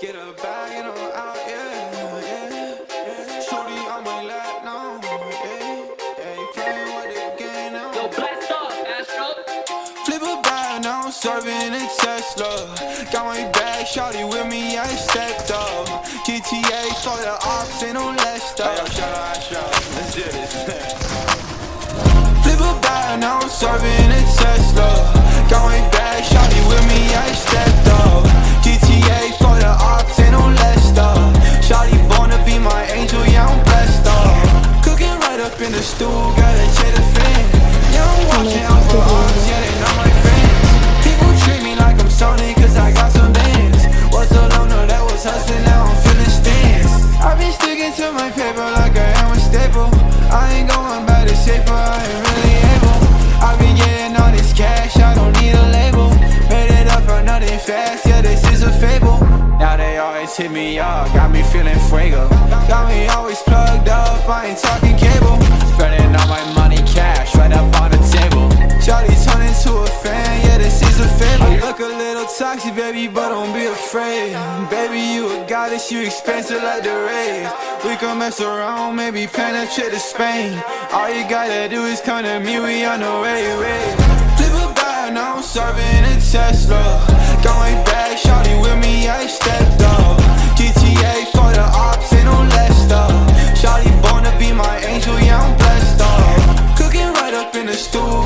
Get a bag and I'm out, yeah, yeah. Shorty on my lap now, yeah, yeah. You playing with the game now. Yo, blast off, Astro. Flip a bag, now I'm serving a Tesla. Got my bag, shorty with me, I stepped up. GTA for the ops, ain't no less stuff. Hey, yo, shout out Astro, let's do this. Flip a bag, now I'm serving hit me up, got me feeling. toxic, baby, but don't be afraid. Baby, you a goddess, you expensive like the rays We can mess around, maybe penetrate to Spain. All you gotta do is come to me, we on the way, way. Flip a bag, now I'm serving a Tesla. Going back, shawty with me, I stepped up. GTA for the ops, ain't no less stuff Shawty born to be my angel, yeah, I'm blessed up. Cooking right up in the stool.